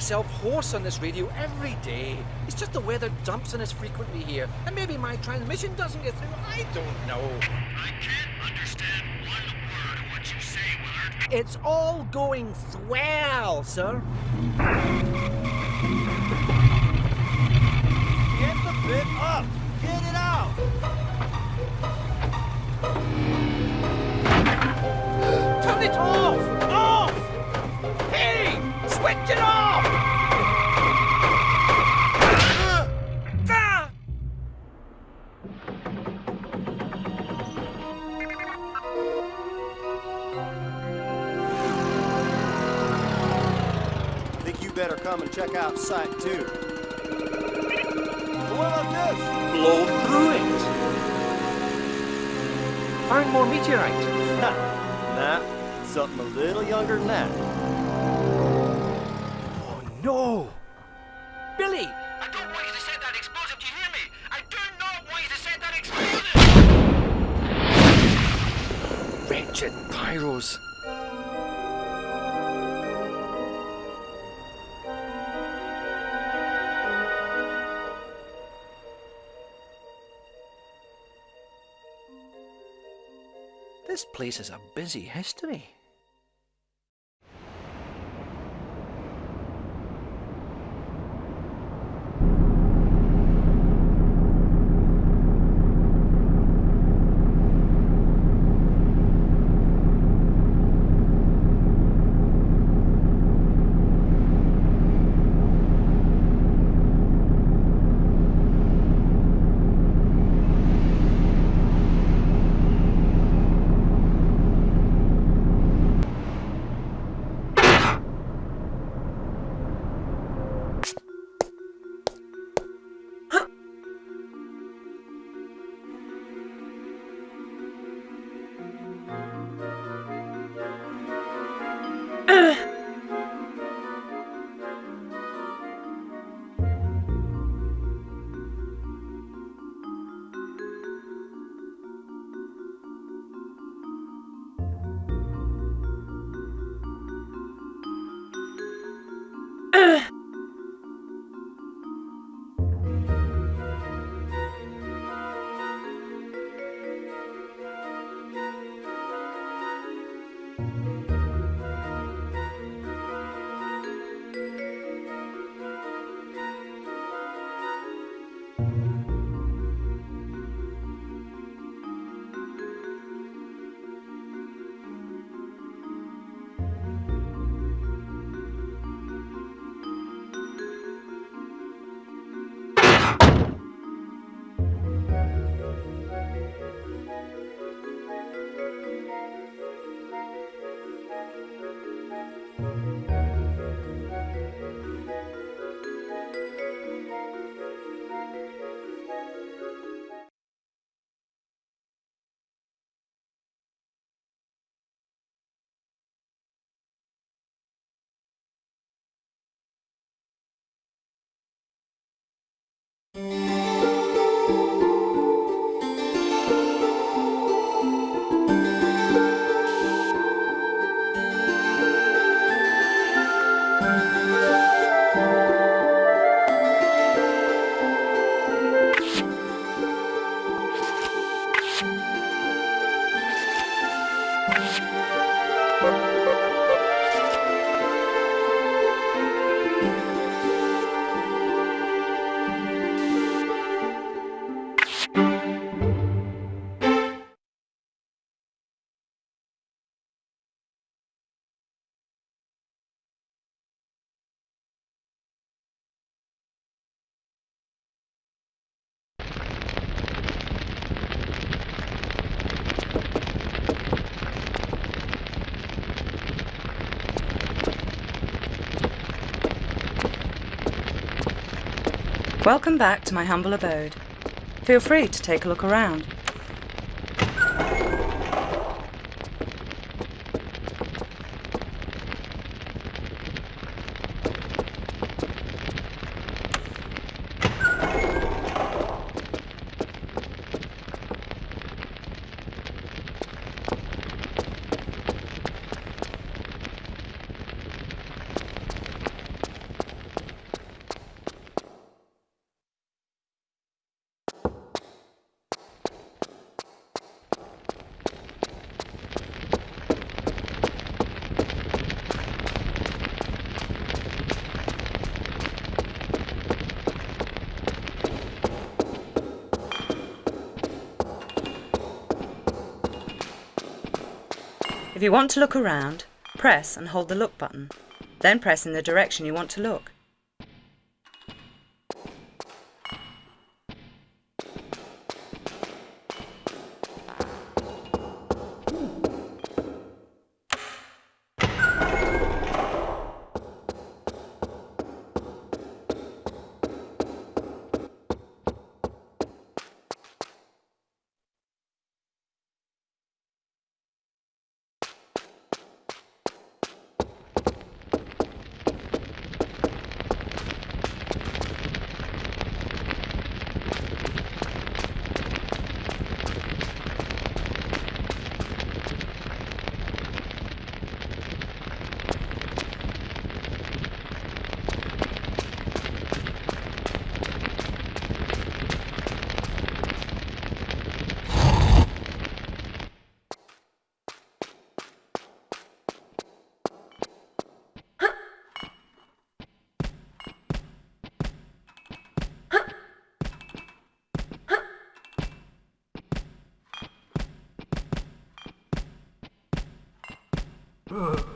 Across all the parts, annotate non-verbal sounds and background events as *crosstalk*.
yelling myself hoarse on this radio every day. It's just the weather dumps on us frequently here, and maybe my transmission doesn't get through. I don't know. I can't understand one word of what you say, Willard. It's all going swell, sir. Get the bit up! Get it out! Turn it off! Off! Check out Site 2. But what about this? Blown through it! Found more meteorite. *laughs* nah, something a little younger than that. Oh no! Place has a busy history. Mm-hmm. Welcome back to my humble abode. Feel free to take a look around. If you want to look around, press and hold the look button. Then press in the direction you want to look. Ugh.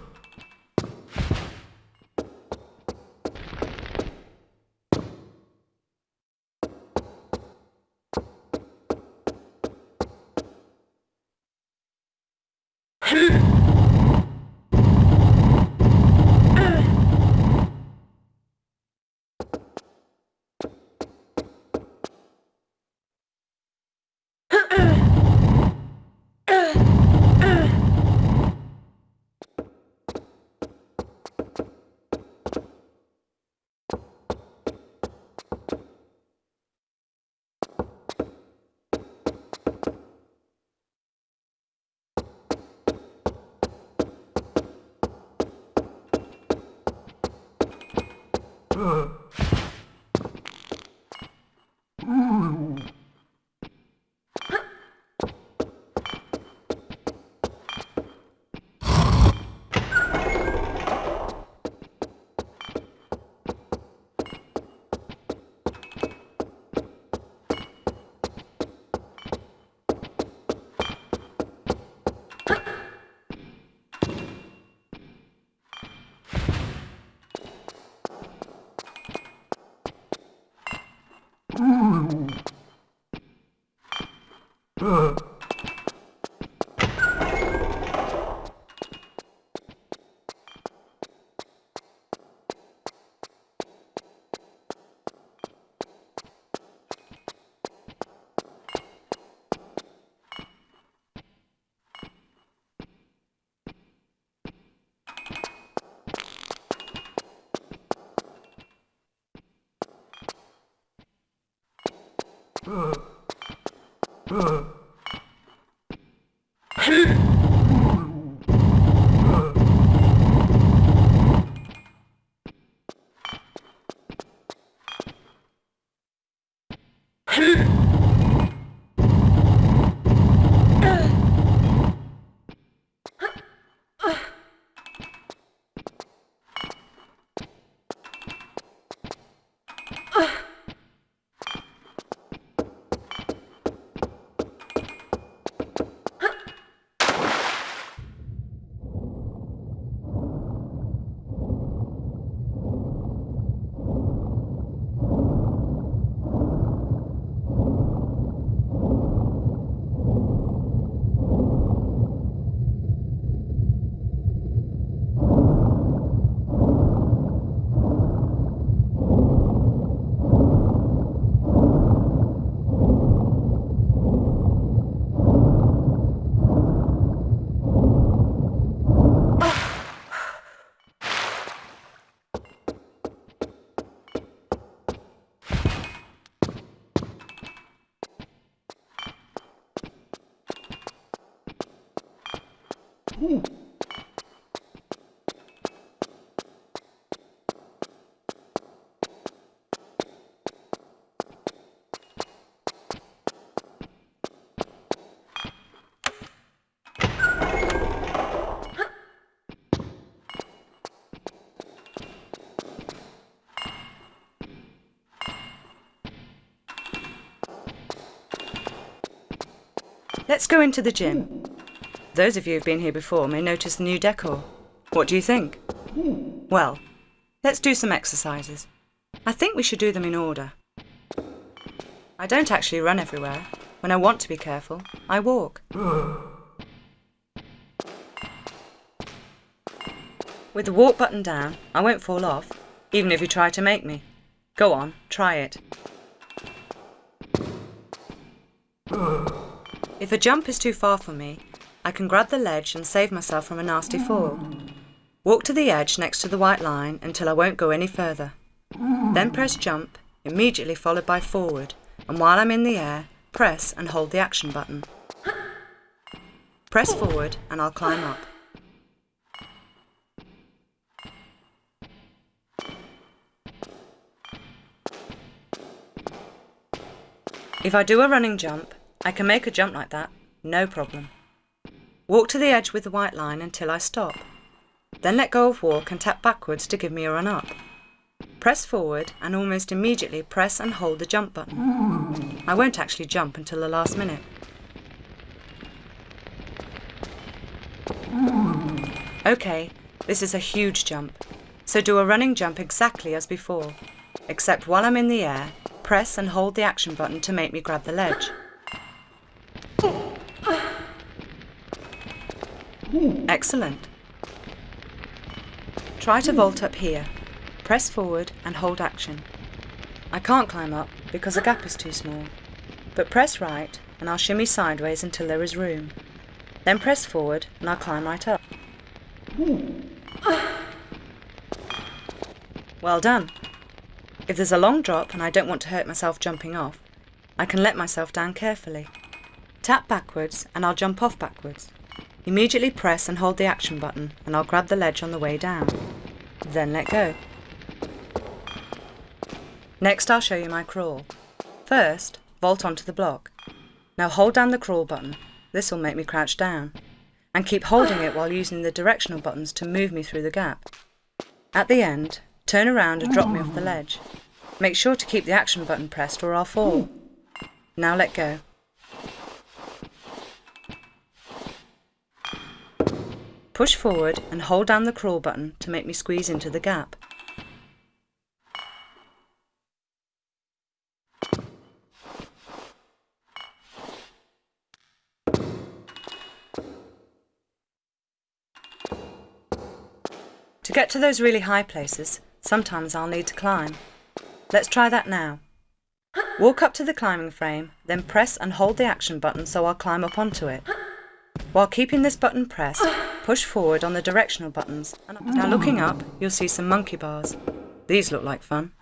嗯 *laughs* Ugh. Ugh. Let's go into the gym. Those of you who've been here before may notice the new decor. What do you think? Well, let's do some exercises. I think we should do them in order. I don't actually run everywhere. When I want to be careful, I walk. With the walk button down, I won't fall off, even if you try to make me. Go on, try it. If a jump is too far for me, I can grab the ledge and save myself from a nasty fall. Walk to the edge next to the white line until I won't go any further. Then press jump, immediately followed by forward, and while I'm in the air, press and hold the action button. Press forward and I'll climb up. If I do a running jump, I can make a jump like that, no problem. Walk to the edge with the white line until I stop. Then let go of walk and tap backwards to give me a run up. Press forward and almost immediately press and hold the jump button. I won't actually jump until the last minute. Okay, this is a huge jump, so do a running jump exactly as before, except while I'm in the air, press and hold the action button to make me grab the ledge. Excellent. Try to vault up here. Press forward and hold action. I can't climb up because the gap is too small, but press right and I'll shimmy sideways until there is room. Then press forward and I'll climb right up. Well done. If there's a long drop and I don't want to hurt myself jumping off, I can let myself down carefully. Tap backwards and I'll jump off backwards. Immediately press and hold the action button and I'll grab the ledge on the way down. Then let go. Next I'll show you my crawl. First, vault onto the block. Now hold down the crawl button, this will make me crouch down, and keep holding it while using the directional buttons to move me through the gap. At the end, turn around and drop me off the ledge. Make sure to keep the action button pressed or I'll fall. Now let go. Push forward and hold down the crawl button to make me squeeze into the gap. To get to those really high places, sometimes I'll need to climb. Let's try that now. Walk up to the climbing frame, then press and hold the action button so I'll climb up onto it. While keeping this button pressed, push forward on the directional buttons. Now looking up, you'll see some monkey bars. These look like fun.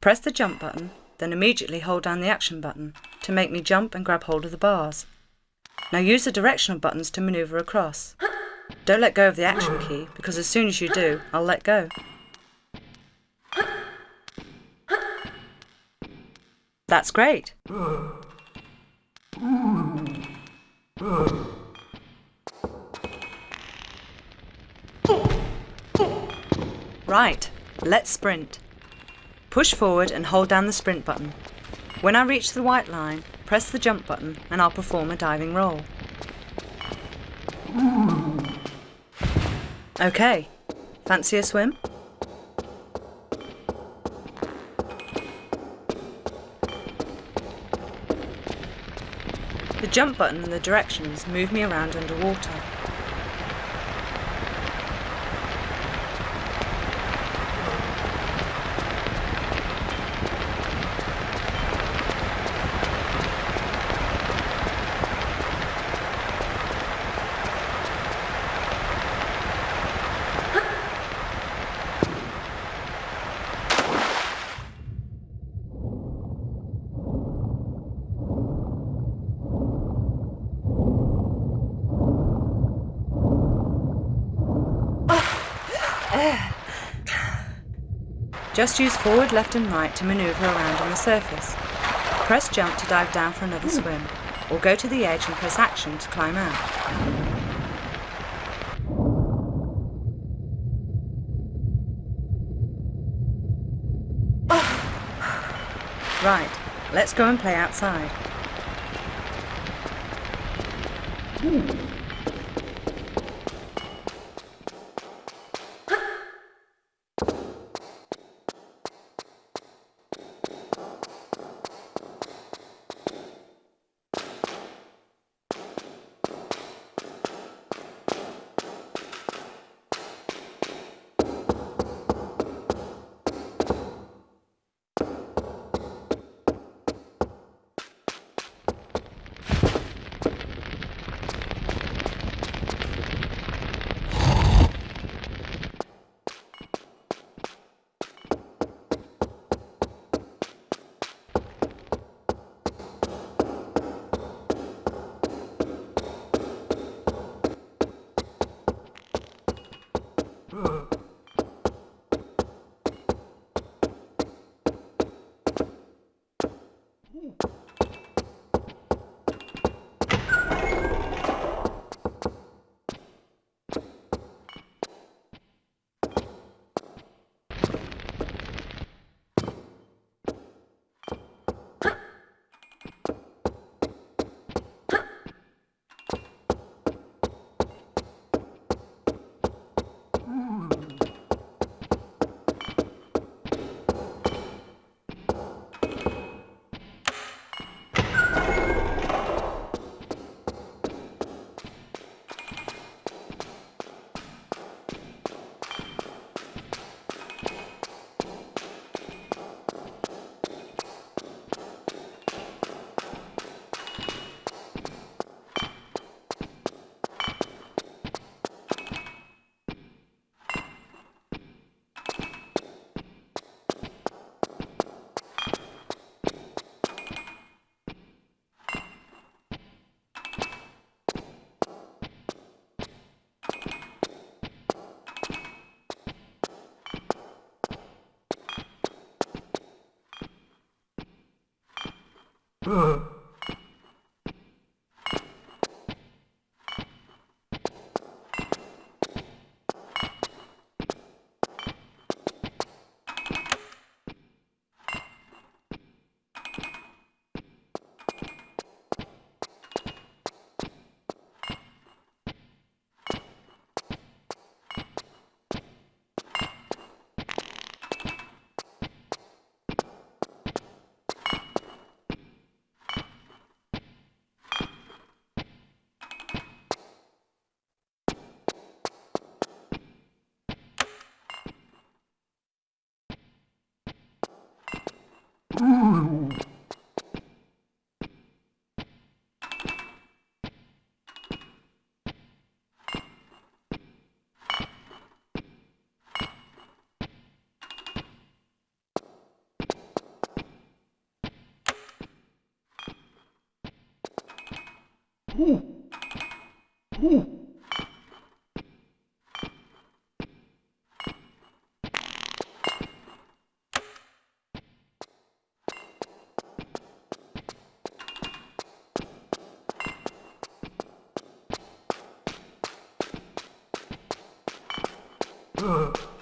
Press the jump button, then immediately hold down the action button to make me jump and grab hold of the bars. Now use the directional buttons to manoeuvre across. Don't let go of the action key, because as soon as you do, I'll let go. That's great. Right, let's sprint. Push forward and hold down the sprint button. When I reach the white line, press the jump button and I'll perform a diving roll. Okay, fancy a swim? The jump button and the directions move me around underwater. Just use forward, left and right to manoeuvre around on the surface. Press jump to dive down for another swim, or go to the edge and press action to climb out. Right, let's go and play outside. Hmm. Ugh. *laughs* Ugh.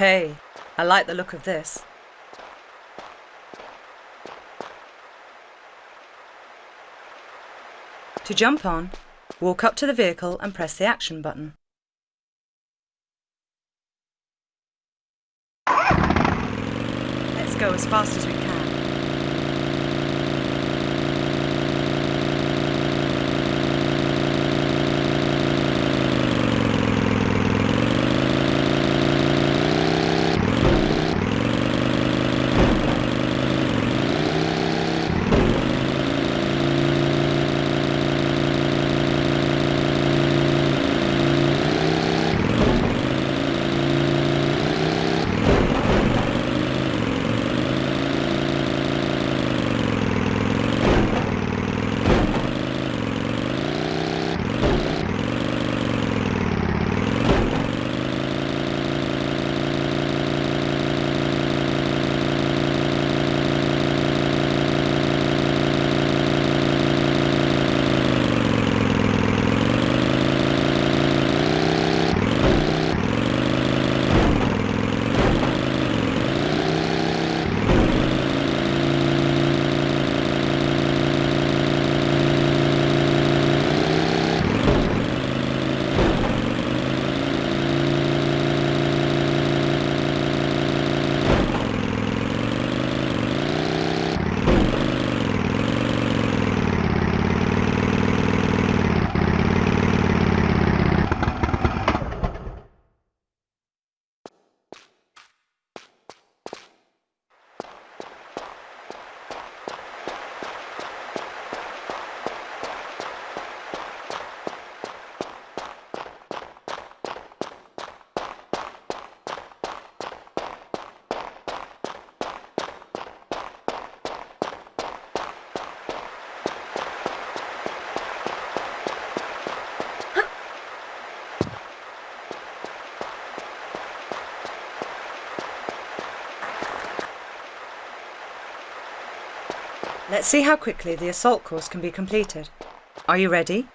Hey, I like the look of this. To jump on, walk up to the vehicle and press the action button. Let's go as fast as we can. Let's see how quickly the assault course can be completed. Are you ready?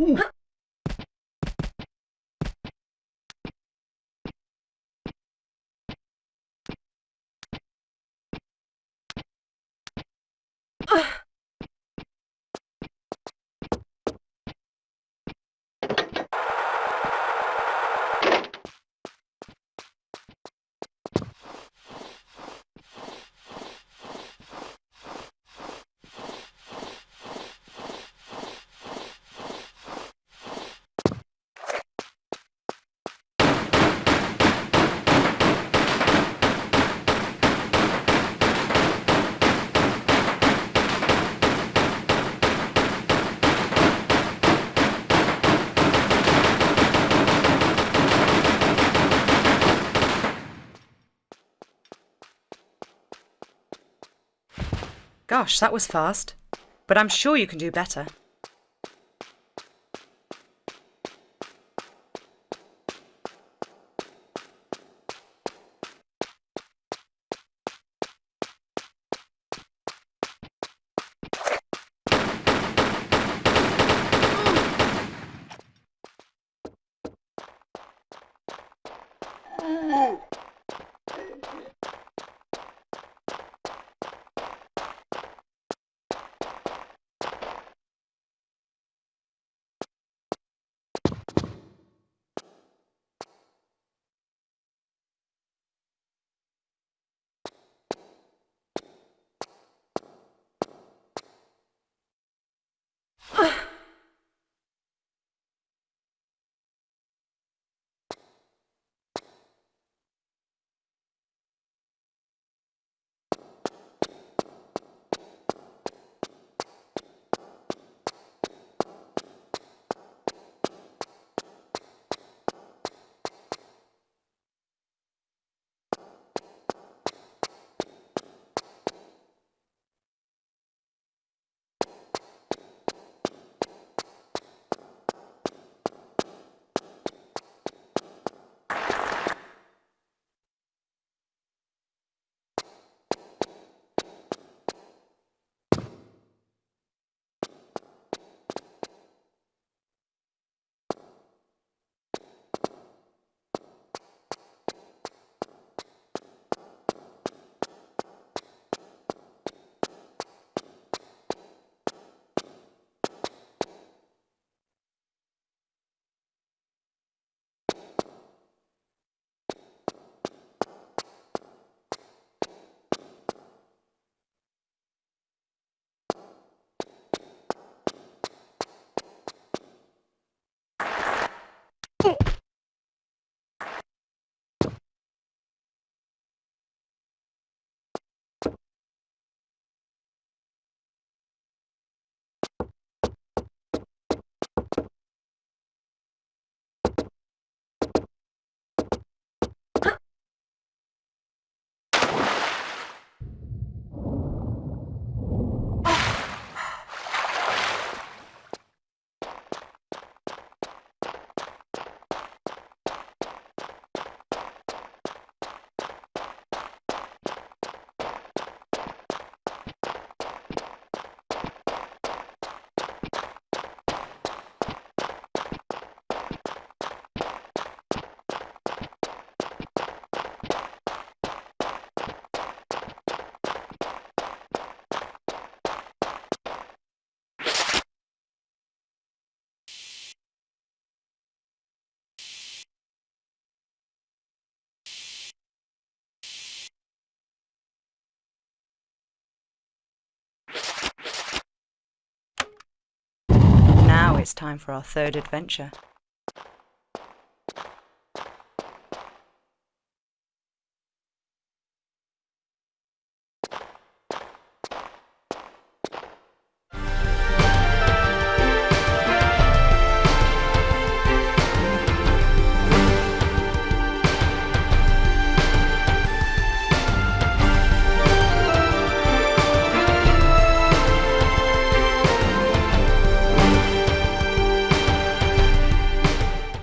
Ooh. Gosh, that was fast. But I'm sure you can do better. Oh! Time for our third adventure.